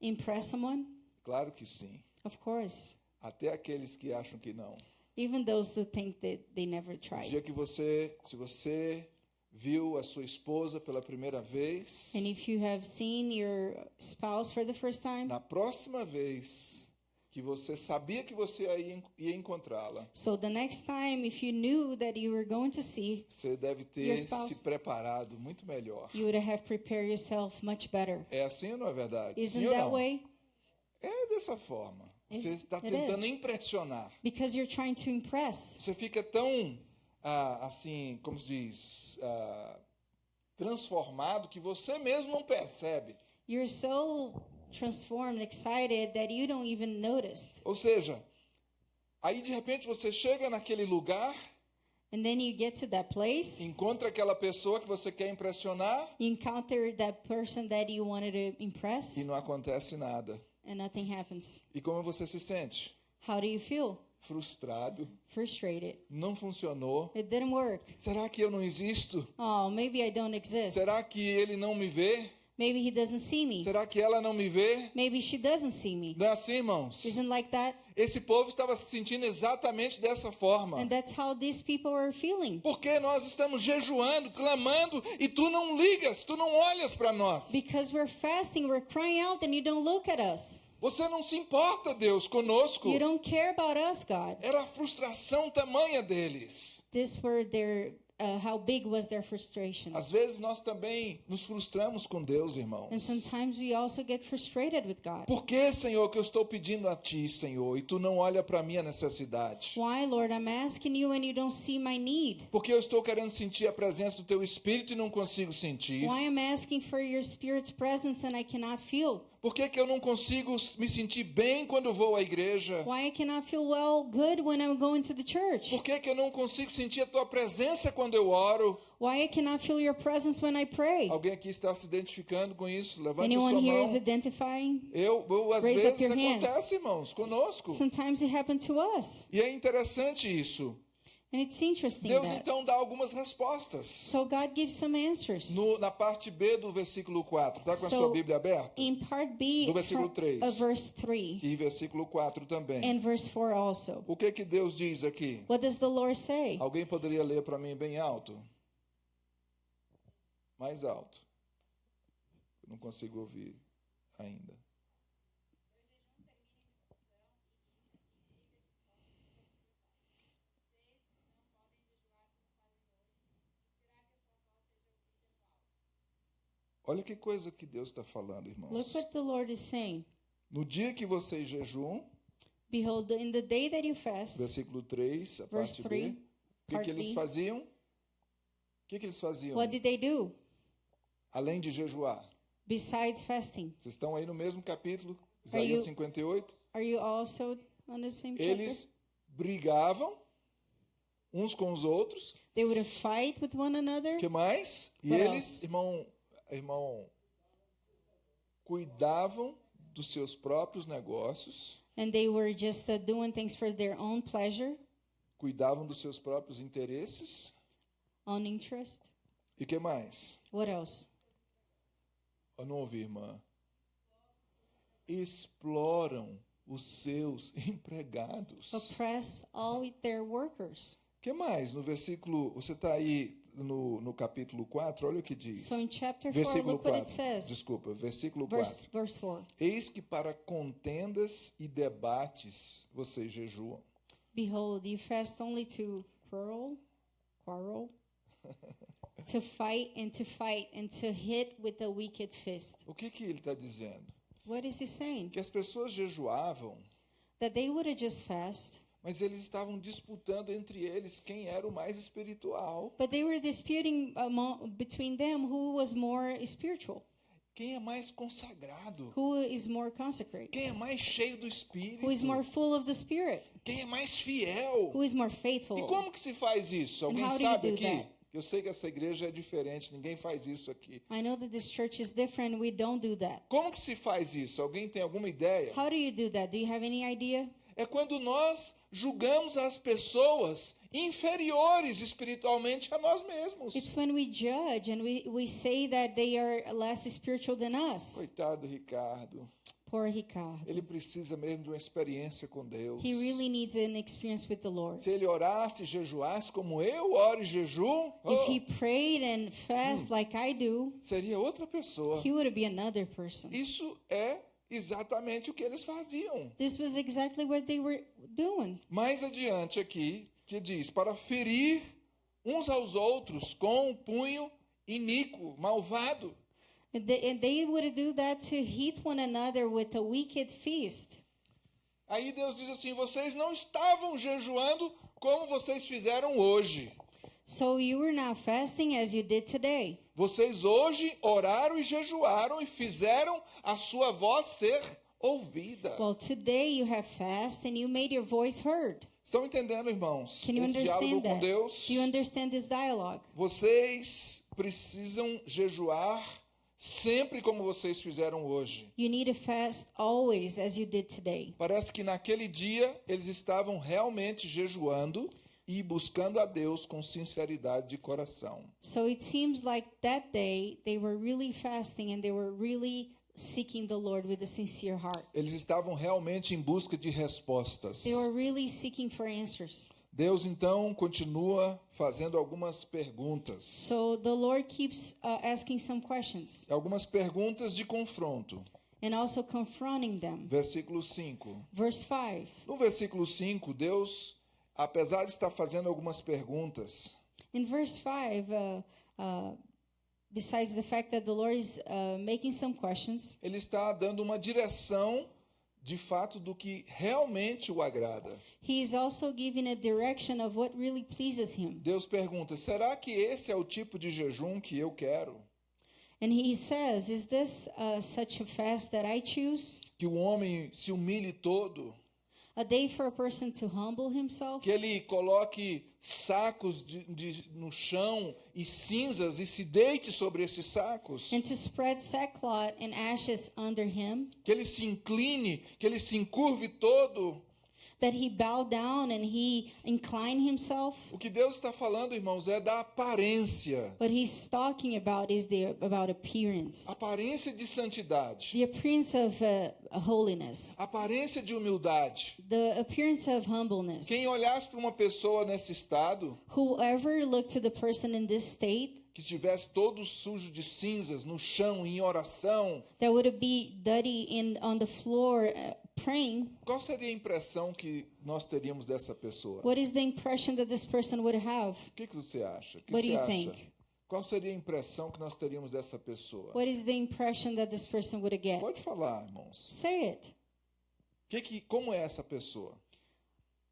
Speaker 2: impress someone?
Speaker 1: Claro que sim.
Speaker 2: Of course.
Speaker 1: Até aqueles que acham que não.
Speaker 2: Even those who think that they never
Speaker 1: O
Speaker 2: tried.
Speaker 1: dia que você, se você viu a sua esposa pela primeira vez,
Speaker 2: And if you have seen your spouse for the first time,
Speaker 1: na próxima vez que você sabia que você ia, ia encontrá-la,
Speaker 2: so the next time, if you knew that you were going to see,
Speaker 1: você deve ter
Speaker 2: spouse.
Speaker 1: se preparado muito melhor.
Speaker 2: you would have prepared yourself much better.
Speaker 1: É assim ou não é verdade?
Speaker 2: Isn't
Speaker 1: Sim
Speaker 2: that
Speaker 1: não?
Speaker 2: way?
Speaker 1: É dessa forma. Você está tentando impressionar.
Speaker 2: Because you're trying to impress.
Speaker 1: Você fica tão, ah, assim, como se diz, ah, transformado que você mesmo não percebe.
Speaker 2: You're so transformed, excited that you don't even notice.
Speaker 1: Ou seja, aí de repente você chega naquele lugar,
Speaker 2: And then you get to that place,
Speaker 1: encontra aquela pessoa que você quer impressionar
Speaker 2: you encounter that person that you wanted to impress,
Speaker 1: e não acontece nada.
Speaker 2: and nothing happens.
Speaker 1: E como você se sente?
Speaker 2: How do you feel?
Speaker 1: Frustrado.
Speaker 2: Frustrated.
Speaker 1: Não funcionou.
Speaker 2: It didn't work.
Speaker 1: Será que eu não existo?
Speaker 2: Oh, maybe I don't exist.
Speaker 1: Será que ele não me vê?
Speaker 2: Maybe he doesn't see me.
Speaker 1: Será que ela não me vê?
Speaker 2: Maybe she doesn't see me.
Speaker 1: Não é assim, irmãos?
Speaker 2: Isn't like that?
Speaker 1: Esse povo estava se sentindo exatamente dessa forma.
Speaker 2: And that's how these people are feeling.
Speaker 1: Porque nós estamos jejuando, clamando, e tu não ligas, tu não olhas para nós.
Speaker 2: Because we're fasting, we're crying out, and you don't look at us.
Speaker 1: Você não se importa, Deus, conosco.
Speaker 2: You don't care about us, God.
Speaker 1: Era a frustração tamanha deles.
Speaker 2: These were their uh, how big was their frustration.
Speaker 1: Às vezes nós também nos frustramos com Deus, irmãos.
Speaker 2: And sometimes we also get frustrated with God.
Speaker 1: Por que, Senhor, que eu estou pedindo a Ti, Senhor, e Tu não olha para a minha necessidade?
Speaker 2: Why, Lord, I'm asking you and you don't see my need?
Speaker 1: Porque eu estou querendo sentir a presença do Teu Espírito e não consigo sentir?
Speaker 2: Why I'm asking for your Spirit's presence and I cannot feel?
Speaker 1: Por que, que eu não consigo me sentir bem quando vou à igreja?
Speaker 2: Why I cannot feel well, good when I'm going to the church?
Speaker 1: Por que, que eu não consigo sentir a Tua presença quando eu oro?
Speaker 2: Why I cannot feel your presence when I pray?
Speaker 1: Alguém aqui está se identificando com isso? Levante
Speaker 2: Anyone
Speaker 1: sua
Speaker 2: here
Speaker 1: mão.
Speaker 2: is identifying?
Speaker 1: Eu, eu às
Speaker 2: Raise
Speaker 1: vezes
Speaker 2: your hand.
Speaker 1: acontece, irmãos, conosco.
Speaker 2: Sometimes it happened to us.
Speaker 1: E é interessante isso.
Speaker 2: And it's interesting
Speaker 1: Deus então dá algumas respostas.
Speaker 2: So God gives some answers.
Speaker 1: No- na parte B do versículo 4. Está com a
Speaker 2: So,
Speaker 1: sua Bíblia aberta?
Speaker 2: In part B
Speaker 1: Do versículo
Speaker 2: from-
Speaker 1: 3.
Speaker 2: of verse 3
Speaker 1: E versículo 4 também.
Speaker 2: and verse 4 also.
Speaker 1: O que que Deus diz aqui?
Speaker 2: What does the Lord say?
Speaker 1: Alguém poderia ler para mim bem alto? Mais alto. Não consigo ouvir ainda. Olha que coisa que Deus está falando,
Speaker 2: Look
Speaker 1: irmãos.
Speaker 2: what the Lord is saying.
Speaker 1: No dia que vocês jejuam,
Speaker 2: Behold, in the day that you fast,
Speaker 1: versículo 3, a parte
Speaker 2: 3,
Speaker 1: B, o que, que eles faziam? O que, que eles faziam?
Speaker 2: what did they do
Speaker 1: Além de jejuar.
Speaker 2: besides fasting?
Speaker 1: Vocês estão aí no mesmo capítulo,
Speaker 2: Are
Speaker 1: Isaías
Speaker 2: you-
Speaker 1: 58.
Speaker 2: Are you also on the same chapter?
Speaker 1: Eles brigavam uns com os outros.
Speaker 2: They would fight with one another.
Speaker 1: O que mais? E
Speaker 2: What
Speaker 1: eles, irmão, irmão, cuidavam dos seus próprios negócios,
Speaker 2: And they were just uh, doing things for their own pleasure,
Speaker 1: cuidavam dos seus próprios interesses.
Speaker 2: own interest.
Speaker 1: E que mais?
Speaker 2: What else?
Speaker 1: Eu não ouvi, irmã. Exploram os seus (laughs) empregados.
Speaker 2: Oppress all their workers.
Speaker 1: O que mais? No versículo, você está aí no, no capítulo 4, olha o que diz.
Speaker 2: So in chapter 4,
Speaker 1: Versículo
Speaker 2: look what it
Speaker 1: 4.
Speaker 2: says.
Speaker 1: Desculpa, versículo
Speaker 2: Verse,
Speaker 1: 4.
Speaker 2: verse 4.
Speaker 1: Eis que para contendas e debates vocês jejuam.
Speaker 2: Behold, you fast only to quarrel, quarrel, (laughs) to fight and to fight and to hit with a wicked fist.
Speaker 1: O que, que ele está dizendo?
Speaker 2: What is he saying?
Speaker 1: Que as pessoas jejuavam,
Speaker 2: That they would have just fast,
Speaker 1: mas eles estavam disputando entre eles quem era o mais espiritual,
Speaker 2: but they were disputing among, between them who was more spiritual,
Speaker 1: quem é mais consagrado,
Speaker 2: who is more consecrated,
Speaker 1: quem é mais cheio do Espírito,
Speaker 2: who is more full of the Spirit,
Speaker 1: quem é mais fiel.
Speaker 2: who is more faithful.
Speaker 1: E como que se faz isso?
Speaker 2: And
Speaker 1: Alguém
Speaker 2: how do you
Speaker 1: sabe
Speaker 2: do
Speaker 1: aqui?
Speaker 2: that?
Speaker 1: Eu sei que essa igreja é diferente, ninguém faz isso aqui.
Speaker 2: I know that this church is different. We don't do that.
Speaker 1: Como que se faz isso? Alguém tem alguma ideia?
Speaker 2: How do you do that? Do you have any idea?
Speaker 1: É quando nós julgamos as pessoas inferiores espiritualmente a nós mesmos.
Speaker 2: It's when we judge and we, we say that they are less spiritual than us.
Speaker 1: Coitado Ricardo,
Speaker 2: Poor Ricardo.
Speaker 1: ele precisa mesmo de uma experiência com Deus.
Speaker 2: He really needs an experience with the Lord.
Speaker 1: Se ele orasse e jejuasse como eu oro e jejum,
Speaker 2: If
Speaker 1: oh,
Speaker 2: he prayed and fast like I do,
Speaker 1: seria outra pessoa.
Speaker 2: he would be another person.
Speaker 1: Isso é exatamente o que eles faziam.
Speaker 2: This was exactly what they were doing.
Speaker 1: Mais adiante aqui, que diz: para ferir uns aos outros com um punho iníquo, malvado.
Speaker 2: And they, and they would do that to hit one another with a wicked fist.
Speaker 1: Aí Deus diz assim: vocês não estavam jejuando como vocês fizeram hoje.
Speaker 2: So you were not fasting as you did today.
Speaker 1: Vocês hoje oraram e jejuaram e fizeram a sua voz ser ouvida.
Speaker 2: Well, today you have fast and you made your voice heard.
Speaker 1: Estão entendendo, irmãos?
Speaker 2: Can you
Speaker 1: Esse diálogo
Speaker 2: understand
Speaker 1: com
Speaker 2: that?
Speaker 1: Deus.
Speaker 2: Do you understand this dialogue?
Speaker 1: Vocês precisam jejuar sempre como vocês fizeram hoje.
Speaker 2: You need to fast always as you did today.
Speaker 1: Parece que naquele dia eles estavam realmente jejuando e buscando a Deus com sinceridade de coração.
Speaker 2: So it seems like that day they were really fasting and they were really seeking the Lord with a sincere heart.
Speaker 1: Eles estavam realmente em busca de respostas.
Speaker 2: They were really seeking for answers.
Speaker 1: Deus então continua fazendo algumas perguntas.
Speaker 2: So the Lord keeps uh, asking some questions
Speaker 1: Algumas perguntas de confronto.
Speaker 2: and also confronting them.
Speaker 1: Versículo 5.
Speaker 2: Verse 5.
Speaker 1: No versículo 5, Deus, apesar de estar fazendo algumas perguntas,
Speaker 2: In verse 5, uh, uh, besides the fact that the Lord is uh, making some questions,
Speaker 1: Ele está dando uma direção de fato do que realmente o agrada.
Speaker 2: he is also giving a direction of what really pleases him.
Speaker 1: Deus pergunta: será que esse é o tipo de jejum que eu quero?
Speaker 2: And he says, Is this uh, such a fast that I choose?
Speaker 1: Que o homem se humilhe todo?
Speaker 2: A day for a person to humble himself?
Speaker 1: Que ele coloque sacos de, de- no chão e cinzas e se deite sobre esses sacos?
Speaker 2: And to spread sackcloth and ashes under him?
Speaker 1: Que ele se incline, que ele se encurve todo?
Speaker 2: That he bow down and he incline himself?
Speaker 1: O que Deus está falando, irmãos, é da aparência.
Speaker 2: What he's talking about is the about appearance,
Speaker 1: Aparência de santidade.
Speaker 2: the appearance of uh, holiness,
Speaker 1: Aparência de humildade.
Speaker 2: the appearance of humbleness.
Speaker 1: Quem olhasse para uma pessoa nesse estado,
Speaker 2: Whoever looked to the person in this state
Speaker 1: que tivesse todo sujo de cinzas no chão em oração,
Speaker 2: that would be dirty in on the floor uh, praying,
Speaker 1: qual seria a impressão que nós teríamos dessa pessoa?
Speaker 2: what is the impression that this person would have?
Speaker 1: O que, que você acha? O que
Speaker 2: What do
Speaker 1: você
Speaker 2: you
Speaker 1: acha?
Speaker 2: think?
Speaker 1: Qual seria a impressão que nós teríamos dessa pessoa?
Speaker 2: What is the impression that this person would get?
Speaker 1: Pode falar, irmãos.
Speaker 2: Say it.
Speaker 1: Que que, como é essa pessoa?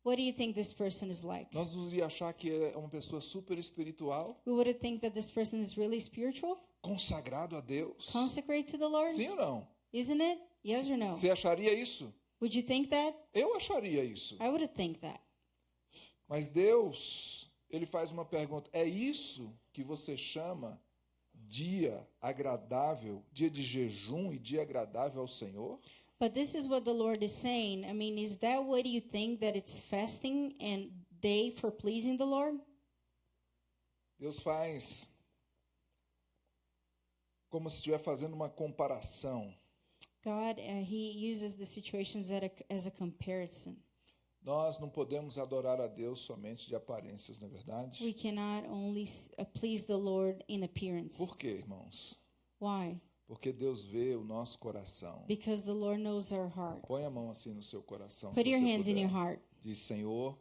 Speaker 2: What do you think this person is like?
Speaker 1: Nós iríamos achar que é uma pessoa super espiritual,
Speaker 2: We would think that this person is really spiritual,
Speaker 1: consagrado a Deus.
Speaker 2: consecrate to the Lord,
Speaker 1: Sim ou não?
Speaker 2: isn't it? Yes or no?
Speaker 1: Você acharia isso?
Speaker 2: Would you think that?
Speaker 1: Eu acharia isso.
Speaker 2: I would think that.
Speaker 1: Mas Deus, ele faz uma pergunta: é isso que você chama dia agradável, dia de jejum e dia agradável ao Senhor?
Speaker 2: But this is what the Lord is saying. I mean, is that what you think that it's fasting and day for pleasing the Lord?
Speaker 1: Deus faz como se estiver fazendo uma comparação.
Speaker 2: God, uh, He uses the situations at a, as a comparison.
Speaker 1: Nós não podemos adorar a Deus somente de aparências, não é verdade?
Speaker 2: We cannot only uh, please the Lord in appearance.
Speaker 1: Por quê, irmãos?
Speaker 2: Why?
Speaker 1: Porque Deus vê o nosso coração.
Speaker 2: Because the Lord knows our heart.
Speaker 1: Põe a mão assim no seu coração.
Speaker 2: Put
Speaker 1: se
Speaker 2: your
Speaker 1: você
Speaker 2: hands in
Speaker 1: puder.
Speaker 2: your heart
Speaker 1: Diz, Senhor,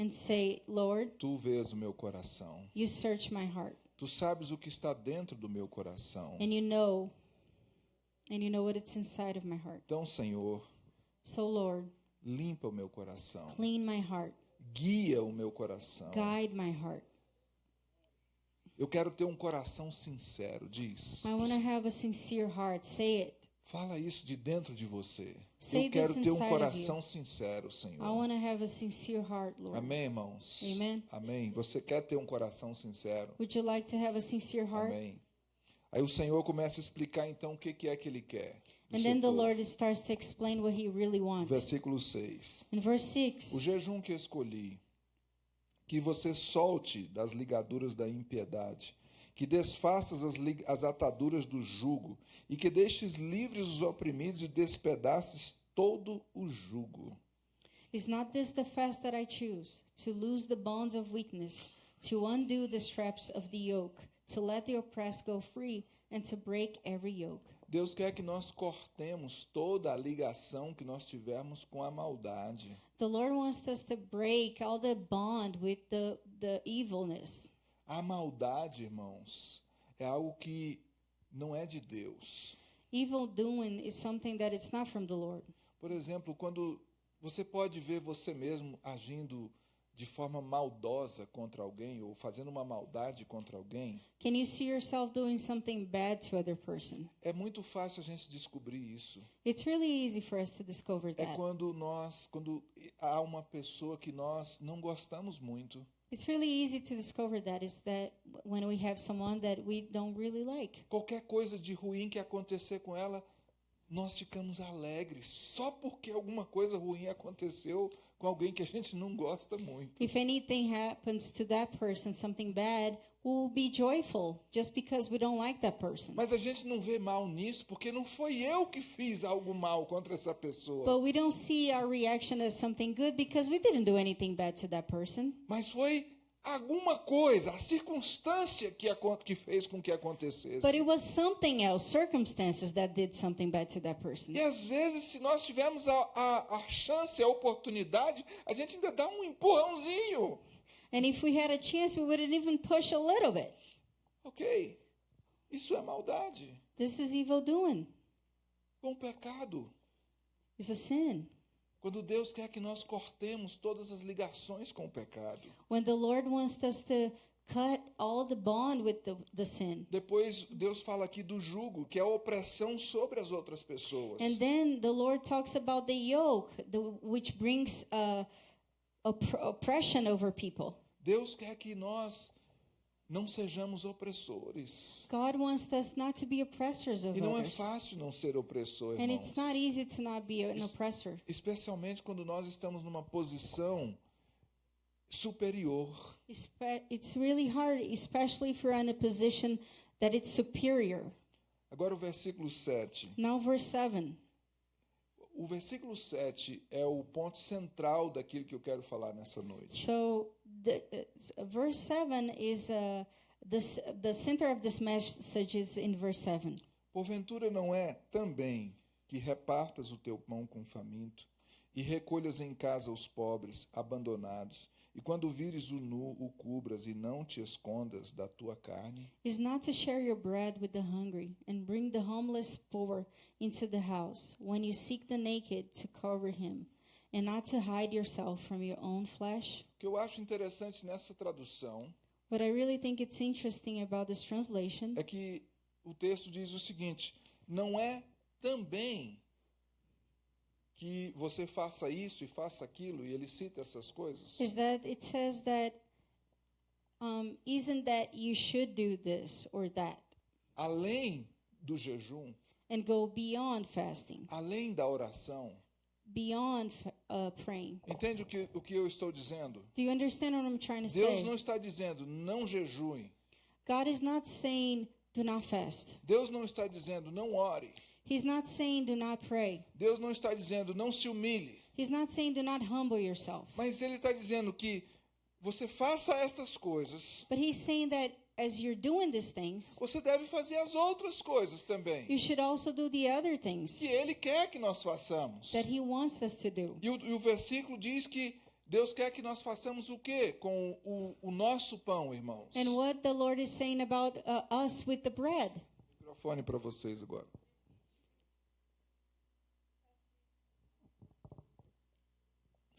Speaker 2: and say, Lord,
Speaker 1: tu vês o meu coração.
Speaker 2: you search my heart
Speaker 1: Tu sabes o que está dentro do meu coração.
Speaker 2: and you know, and you know what it's inside of my heart.
Speaker 1: Então, Senhor,
Speaker 2: So, Lord,
Speaker 1: limpa o meu coração.
Speaker 2: clean my heart,
Speaker 1: Guia o meu coração.
Speaker 2: guide my heart.
Speaker 1: Eu quero ter um coração sincero, diz.
Speaker 2: I want to have a sincere heart. Say it.
Speaker 1: Fala isso de dentro de você.
Speaker 2: Say
Speaker 1: Eu quero ter um coração sincero,
Speaker 2: I
Speaker 1: Senhor.
Speaker 2: want to have a sincere heart, Lord.
Speaker 1: Amém, irmãos?
Speaker 2: Amen.
Speaker 1: Amém. Você quer ter um coração sincero?
Speaker 2: Would you like to have a sincere heart?
Speaker 1: Amém. Aí o Senhor começa a explicar então o que que é que ele quer.
Speaker 2: And then the. Lord starts to explain what He really wants.
Speaker 1: Versículo 6.
Speaker 2: In verse 6,
Speaker 1: O jejum que escolhi, que você solte das ligaduras da impiedade, que desfaças as, as ataduras do jugo, e que deixes livres os oprimidos e despedaces todo o jugo.
Speaker 2: Is not this the fast that I choose? To loose the bonds of weakness, to undo the straps of the yoke, to let the oppressed go free, and to break every yoke.
Speaker 1: Deus quer que nós cortemos toda a ligação que nós tivermos com a maldade.
Speaker 2: The Lord wants us to break all the bond with the, the evilness.
Speaker 1: A maldade, irmãos, é algo que não é de Deus.
Speaker 2: Evil doing is something that it's not from the Lord.
Speaker 1: Por exemplo, quando você pode ver você mesmo agindo de forma maldosa contra alguém ou fazendo uma maldade contra alguém,
Speaker 2: Can you see yourself doing something bad to other person?
Speaker 1: é muito fácil a gente descobrir isso.
Speaker 2: It's really easy for us to discover
Speaker 1: É
Speaker 2: that.
Speaker 1: quando nós, quando há uma pessoa que nós não gostamos muito,
Speaker 2: It's really easy to discover that is that when we have someone that we don't really like.
Speaker 1: qualquer coisa de ruim que acontecer com ela, nós ficamos alegres só porque alguma coisa ruim aconteceu com alguém que a gente não gosta muito.
Speaker 2: If anything happens to that person, something bad, we'll be joyful just because we don't like that person.
Speaker 1: Mas a gente não vê mal nisso porque não foi eu que fiz algo mal contra essa pessoa.
Speaker 2: But we don't see our reaction as something good because we didn't do anything bad to that person.
Speaker 1: Mas foi alguma coisa, a circunstância que, acon- que fez com que acontecesse.
Speaker 2: But it was something else, circumstances that did something bad to that person.
Speaker 1: E às vezes, se nós tivermos a, a, a chance, a oportunidade, a gente ainda dá um empurrãozinho.
Speaker 2: And if we had a chance, we wouldn't even push a little bit.
Speaker 1: Ok, isso é maldade.
Speaker 2: This is evil doing.
Speaker 1: Com o pecado.
Speaker 2: It's a sin.
Speaker 1: Quando Deus quer que nós cortemos todas as ligações com o pecado.
Speaker 2: When the Lord wants us to cut all the bond with the, the sin.
Speaker 1: Depois Deus fala aqui do jugo, que é a opressão sobre as outras pessoas.
Speaker 2: And then the Lord talks about the yoke, the, which brings uh, opp- oppression over people.
Speaker 1: Deus quer que nós não sejamos opressores.
Speaker 2: God wants us not to be oppressors of
Speaker 1: E não é fácil não ser opressor,
Speaker 2: And it's not easy to not be an oppressor,
Speaker 1: Especialmente quando nós estamos numa posição superior.
Speaker 2: It's really hard, especially if you're in a position that it's superior.
Speaker 1: Agora o versículo 7.
Speaker 2: Now, verse 7.
Speaker 1: O versículo 7 é o ponto central daquilo que eu quero falar nessa noite.
Speaker 2: So, the, uh, verse 7 is uh, this, the center of this message is in verse 7.
Speaker 1: Porventura não é também que repartas o teu pão com o faminto e recolhas em casa os pobres, abandonados, e quando vires o nu, o cubras e não te escondas da tua carne?
Speaker 2: Is not to share your bread with the hungry and bring the homeless poor into the house when you seek the naked to cover him and not to hide yourself from your own flesh?
Speaker 1: O que eu acho interessante nessa tradução
Speaker 2: What I really think it's interesting about this translation
Speaker 1: é que o texto diz o seguinte: não é também que você faça isso e faça aquilo, e ele cita essas coisas.
Speaker 2: is that it says that um, isn't that you should do this or that
Speaker 1: Além do jejum,
Speaker 2: and go beyond fasting,
Speaker 1: além da oração.
Speaker 2: beyond uh, praying.
Speaker 1: Entende o que, o que eu estou dizendo?
Speaker 2: Do you understand what I'm trying to
Speaker 1: Deus
Speaker 2: say?
Speaker 1: não está dizendo não jejue.
Speaker 2: God is not saying do not fast.
Speaker 1: Deus não está dizendo não ore.
Speaker 2: He's not saying do not pray.
Speaker 1: Deus não está dizendo não se humilhe.
Speaker 2: He's not saying do not humble yourself.
Speaker 1: Mas Ele está dizendo que você faça estas coisas,
Speaker 2: But he's saying that as you're doing these things,
Speaker 1: você deve fazer as outras coisas também.
Speaker 2: you should also do the other things
Speaker 1: Que Ele quer que nós façamos.
Speaker 2: that he wants us to do.
Speaker 1: E o, e o versículo diz que Deus quer que nós façamos o quê? Com o, o nosso pão, irmãos.
Speaker 2: And what the Lord is saying about uh, us with the bread.
Speaker 1: Microfone para vocês agora.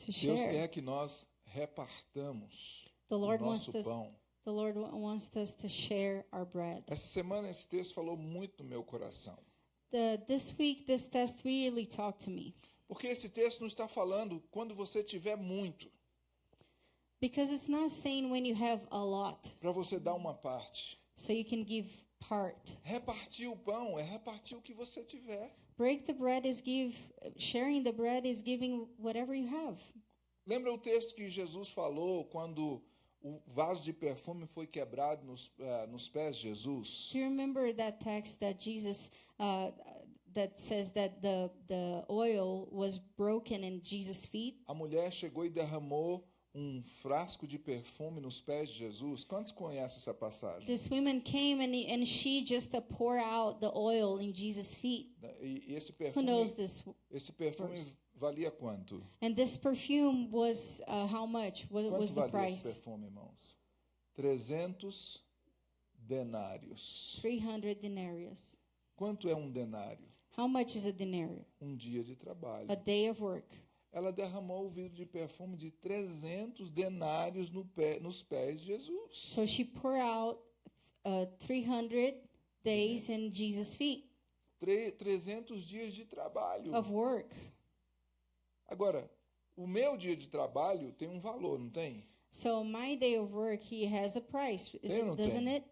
Speaker 2: To
Speaker 1: Deus quer que nós repartamos
Speaker 2: The
Speaker 1: o
Speaker 2: Lord wants
Speaker 1: nosso
Speaker 2: us
Speaker 1: pão.
Speaker 2: the Lord wa- wants us to share our bread.
Speaker 1: Essa semana esse texto falou muito no meu coração.
Speaker 2: The, this week this test really talked to me
Speaker 1: Porque esse texto não está falando quando você tiver muito,
Speaker 2: because it's not saying when you have a lot
Speaker 1: para você dar uma parte.
Speaker 2: so you can give part.
Speaker 1: Repartir o pão é repartir o que você tiver.
Speaker 2: Break the bread is give sharing the bread is giving whatever you have.
Speaker 1: Lembra o texto que Jesus falou quando o vaso de perfume foi quebrado nos, eh, nos pés de Jesus?
Speaker 2: Do you remember that text that Jesus uh, that says that the the oil was broken in Jesus' feet?
Speaker 1: A mulher chegou e derramou um frasco de perfume nos pés de Jesus. Quantos conhecem essa passagem?
Speaker 2: This woman came and and she just uh, pour out the oil in Jesus' feet.
Speaker 1: E, e esse
Speaker 2: Who
Speaker 1: perfume,
Speaker 2: knows this?
Speaker 1: esse perfume
Speaker 2: verse?
Speaker 1: valia quanto?
Speaker 2: And this perfume was uh, how much? What
Speaker 1: Quanto
Speaker 2: was the
Speaker 1: valia esse
Speaker 2: price?
Speaker 1: perfume, irmãos? 300 denários.
Speaker 2: 300 denarius.
Speaker 1: Quanto é um denário?
Speaker 2: How much is a denarius?
Speaker 1: Um dia de trabalho.
Speaker 2: A day of work.
Speaker 1: Ela derramou o vidro de perfume de 300 denários no pé- nos pés de Jesus.
Speaker 2: So she poured out uh, 300 days in Jesus' feet
Speaker 1: Tre- 300 dias de trabalho.
Speaker 2: of work.
Speaker 1: Agora, o meu dia de trabalho tem um valor, não tem?
Speaker 2: So my day of work, he has a price, is it,
Speaker 1: não
Speaker 2: doesn't
Speaker 1: tem?
Speaker 2: it?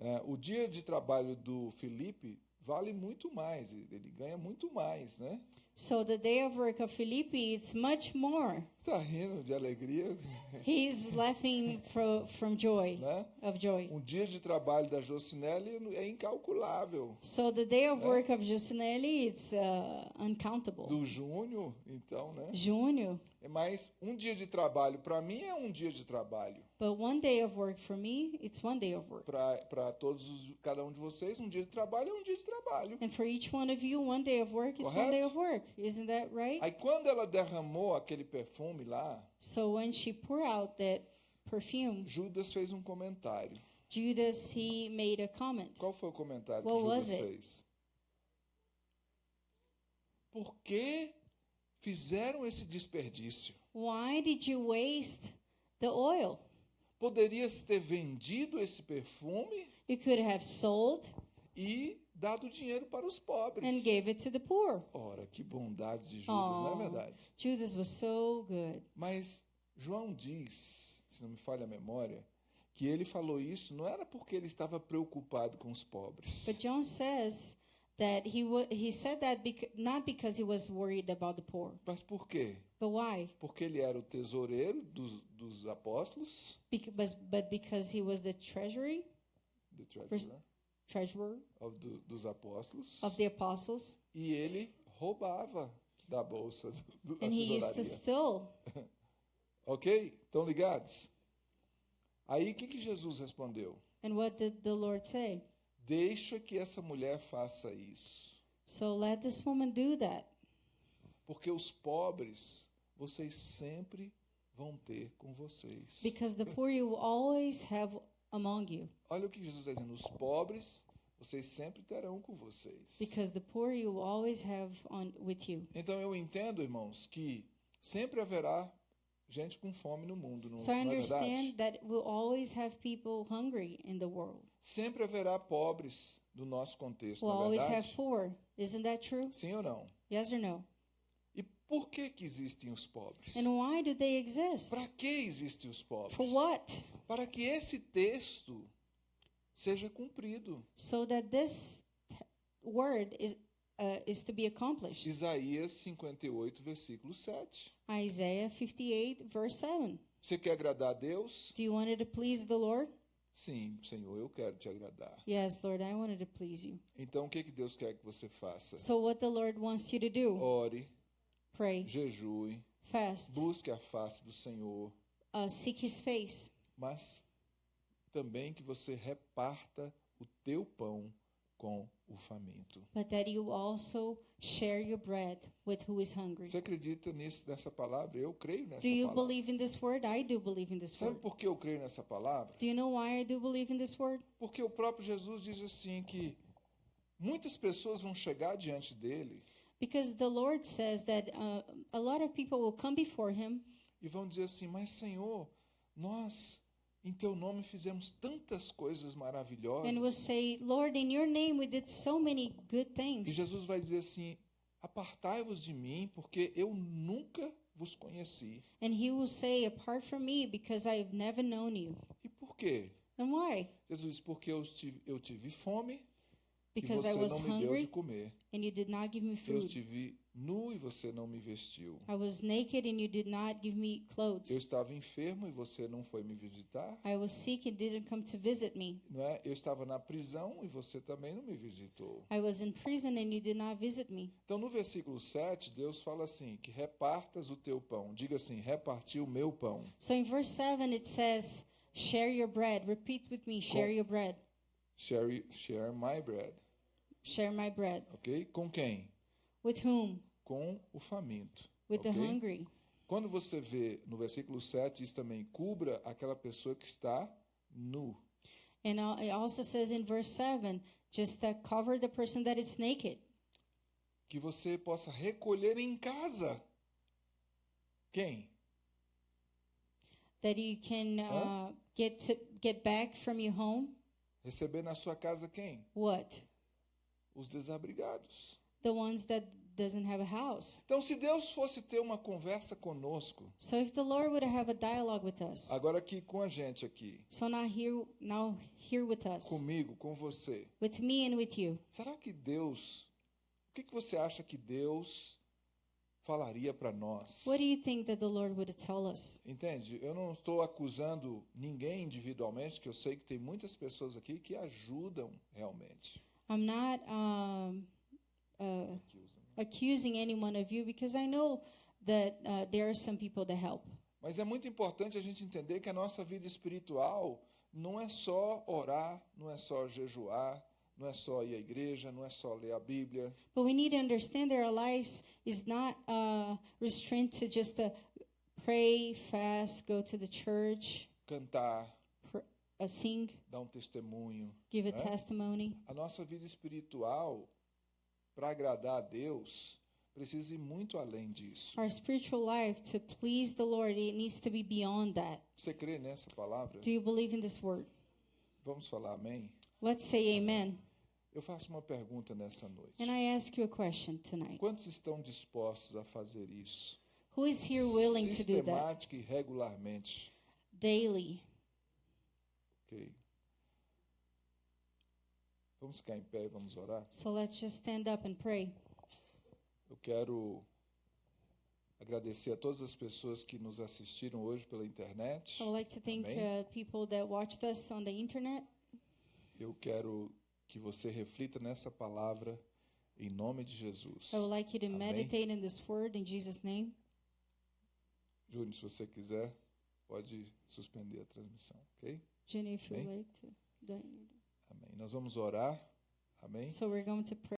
Speaker 1: É, o dia de trabalho do Felipe vale muito mais, ele ganha muito mais, né?
Speaker 2: So the day of work of Felipe, it's much more.
Speaker 1: Está rindo de alegria,
Speaker 2: He's laughing from from joy,
Speaker 1: né?
Speaker 2: of joy.
Speaker 1: Um dia de trabalho da Jocinelli é incalculável.
Speaker 2: So the day of
Speaker 1: É.
Speaker 2: work of Jusinelli, it's uh, uncountable.
Speaker 1: Do Júnior, então, né?
Speaker 2: Júnior.
Speaker 1: É mais um dia de trabalho para mim é um dia de trabalho.
Speaker 2: But one day of work for me, it's one day of work.
Speaker 1: Para todos os, cada um de vocês, um dia de trabalho é um dia de trabalho.
Speaker 2: And for each one of you, one day of work is one day of work. Isn't that right?
Speaker 1: Aí quando ela derramou aquele perfume lá,
Speaker 2: So when she poured out that perfume.
Speaker 1: Judas fez um comentário.
Speaker 2: Judas, he made a comment.
Speaker 1: Qual foi o comentário
Speaker 2: What
Speaker 1: que Judas fez? Por que fizeram esse desperdício?
Speaker 2: Why did you waste the oil?
Speaker 1: Poderia se ter vendido esse perfume
Speaker 2: You could have sold
Speaker 1: e dado dinheiro para os pobres.
Speaker 2: and gave it to the poor.
Speaker 1: Ora, que bondade de Judas, não é verdade?
Speaker 2: Judas was so good.
Speaker 1: Mas João diz, se não me falha a memória, que ele falou isso não era porque ele estava preocupado com os pobres.
Speaker 2: But John says that he he said that bec- not because he was worried about the poor,
Speaker 1: Mas por quê?
Speaker 2: but why?
Speaker 1: Porque ele era o tesoureiro dos, dos apóstolos,
Speaker 2: Bec- but, but because he was the treasury
Speaker 1: the treasurer
Speaker 2: treasurer
Speaker 1: of do- dos apóstolos,
Speaker 2: of the apostles,
Speaker 1: e ele roubava da bolsa do, da
Speaker 2: and he used to steal. (laughs)
Speaker 1: Ok? Estão ligados? Aí o que, que Jesus respondeu?
Speaker 2: And what did the Lord say?
Speaker 1: Deixa que essa mulher faça isso.
Speaker 2: So let this woman do that,
Speaker 1: Porque os pobres vocês sempre vão ter com vocês.
Speaker 2: because the poor you always have among you,
Speaker 1: Olha o que Jesus está dizendo. Os pobres vocês sempre terão com vocês.
Speaker 2: because the poor you will always have on with you.
Speaker 1: Então eu entendo, irmãos, que sempre haverá gente com fome no mundo, não,
Speaker 2: So I
Speaker 1: não é verdade?
Speaker 2: understand that we'll always have people hungry in the world.
Speaker 1: Sempre haverá pobres do nosso contexto,
Speaker 2: We'll
Speaker 1: não é
Speaker 2: always have
Speaker 1: verdade?
Speaker 2: poor. Isn't that true?
Speaker 1: Sim ou não?
Speaker 2: Yes or no?
Speaker 1: Por que que existem os pobres?
Speaker 2: And why do they exist?
Speaker 1: Para que existem os pobres?
Speaker 2: For what?
Speaker 1: Para que esse texto seja cumprido.
Speaker 2: So that this word is uh, is to be accomplished.
Speaker 1: Isaías 58, versículo 7.
Speaker 2: Isaiah 58 verse 7.
Speaker 1: Você quer agradar a Deus?
Speaker 2: Do you want to please the Lord?
Speaker 1: Sim, Senhor, eu quero te agradar.
Speaker 2: Yes, Lord, I wanted to please you.
Speaker 1: Então, o que, que Deus quer que você faça?
Speaker 2: So what the Lord wants you to do?
Speaker 1: Ore,
Speaker 2: Pray,
Speaker 1: jejue,
Speaker 2: fast,
Speaker 1: busque a face do Senhor,
Speaker 2: uh, seek His face,
Speaker 1: mas também que você reparta o teu pão com o faminto.
Speaker 2: but that you also share your bread with who is hungry.
Speaker 1: Você acredita nisso, nessa palavra? Eu creio nessa
Speaker 2: Do you
Speaker 1: palavra.
Speaker 2: believe in this word? I do believe in this
Speaker 1: Sabe
Speaker 2: word.
Speaker 1: por que eu creio nessa palavra?
Speaker 2: Do you know why I do believe in this word?
Speaker 1: Porque o próprio Jesus diz assim que muitas pessoas vão chegar diante dele
Speaker 2: Because the Lord says that uh, a lot of people will come before Him
Speaker 1: e vão dizer assim: Mas Senhor, nós em teu nome fizemos tantas coisas
Speaker 2: and will
Speaker 1: maravilhosas.
Speaker 2: say, Lord, in your name we did so many good
Speaker 1: E
Speaker 2: things.
Speaker 1: Jesus vai dizer assim: Apartai-vos de mim, porque eu nunca vos conheci.
Speaker 2: And He will say, Apart from me, because I've never known you.
Speaker 1: E por quê?
Speaker 2: And why?
Speaker 1: Jesus diz: Porque eu tive, eu tive fome e
Speaker 2: Because I was
Speaker 1: não me deu de
Speaker 2: hungry
Speaker 1: comer.
Speaker 2: and you did not give me
Speaker 1: Eu
Speaker 2: food.
Speaker 1: estive nu e você não me vestiu.
Speaker 2: I was naked and you did not give me
Speaker 1: Eu
Speaker 2: clothes.
Speaker 1: estava enfermo e você não foi me visitar.
Speaker 2: I was sick and didn't come to visit me.
Speaker 1: Não é? Eu estava na prisão e você também não me visitou.
Speaker 2: I was in prison and you did not visit me.
Speaker 1: Então, no versículo 7, Deus fala assim: que repartas o teu pão. Diga assim: reparti o meu pão.
Speaker 2: So in verse 7 it says, Share your bread. Repeat with me, share your bread.
Speaker 1: Share, share my bread.
Speaker 2: Share my bread.
Speaker 1: Ok? Com quem?
Speaker 2: With whom?
Speaker 1: Com o faminto.
Speaker 2: With the
Speaker 1: ok?
Speaker 2: hungry.
Speaker 1: Quando você vê no versículo 7, diz também: cubra aquela pessoa que está nu.
Speaker 2: And it also says in verse 7, just cover the person that is naked.
Speaker 1: Que você possa recolher em casa. Quem?
Speaker 2: That you can uh, get to get back from your home.
Speaker 1: Receber na sua casa quem?
Speaker 2: What?
Speaker 1: Os desabrigados.
Speaker 2: The ones that doesn't have a house.
Speaker 1: Então, se Deus fosse ter uma conversa conosco,
Speaker 2: So if the Lord would have a dialogue with us,
Speaker 1: agora aqui com a gente aqui,
Speaker 2: so now here now here with us,
Speaker 1: comigo, com você,
Speaker 2: with me and with you,
Speaker 1: será que Deus, o que, que você acha que Deus falaria para nós?
Speaker 2: what do you think that the Lord would tell us?
Speaker 1: Entende? Eu não estou acusando ninguém individualmente, que eu sei que tem muitas pessoas aqui que ajudam realmente.
Speaker 2: I'm not um, uh, accusing any one of you because I know that uh, there are some people that help.
Speaker 1: Mas é muito importante a gente entender que a nossa vida espiritual não é só orar, não é só jejuar, não é só ir à igreja, não é só ler a Bíblia.
Speaker 2: But we need to understand that our lives is not uh, restrained to just uh, pray, fast, go to the church.
Speaker 1: cantar,
Speaker 2: uh, sing,
Speaker 1: dar um testemunho.
Speaker 2: give a
Speaker 1: né?
Speaker 2: testimony.
Speaker 1: A nossa vida espiritual, para agradar a Deus, precisa ir muito além disso.
Speaker 2: Our spiritual life, to please the Lord, it needs to be beyond that.
Speaker 1: Você crê nessa palavra?
Speaker 2: Do you believe in this word?
Speaker 1: Vamos falar amém?
Speaker 2: Let's say amen.
Speaker 1: Eu faço uma pergunta nessa noite.
Speaker 2: And I ask you a question tonight.
Speaker 1: Quantos estão dispostos a fazer isso?
Speaker 2: Who is here willing to do that
Speaker 1: Sistemática e regularmente.
Speaker 2: daily?
Speaker 1: Ok. Vamos ficar em pé e vamos orar?
Speaker 2: So let's just stand up and pray.
Speaker 1: Eu quero agradecer a todas as pessoas que nos assistiram hoje pela internet.
Speaker 2: I would like to thank uh, people that watched us on the internet.
Speaker 1: Eu quero que você reflita nessa palavra em nome de Jesus.
Speaker 2: I would like you to
Speaker 1: Amém.
Speaker 2: meditate in this word in Jesus' name.
Speaker 1: Júnior, se você quiser, pode suspender a transmissão, ok?
Speaker 2: Would
Speaker 1: Amém.
Speaker 2: to. do-
Speaker 1: Amém. Nós vamos orar. Amém.
Speaker 2: So we're going to pray.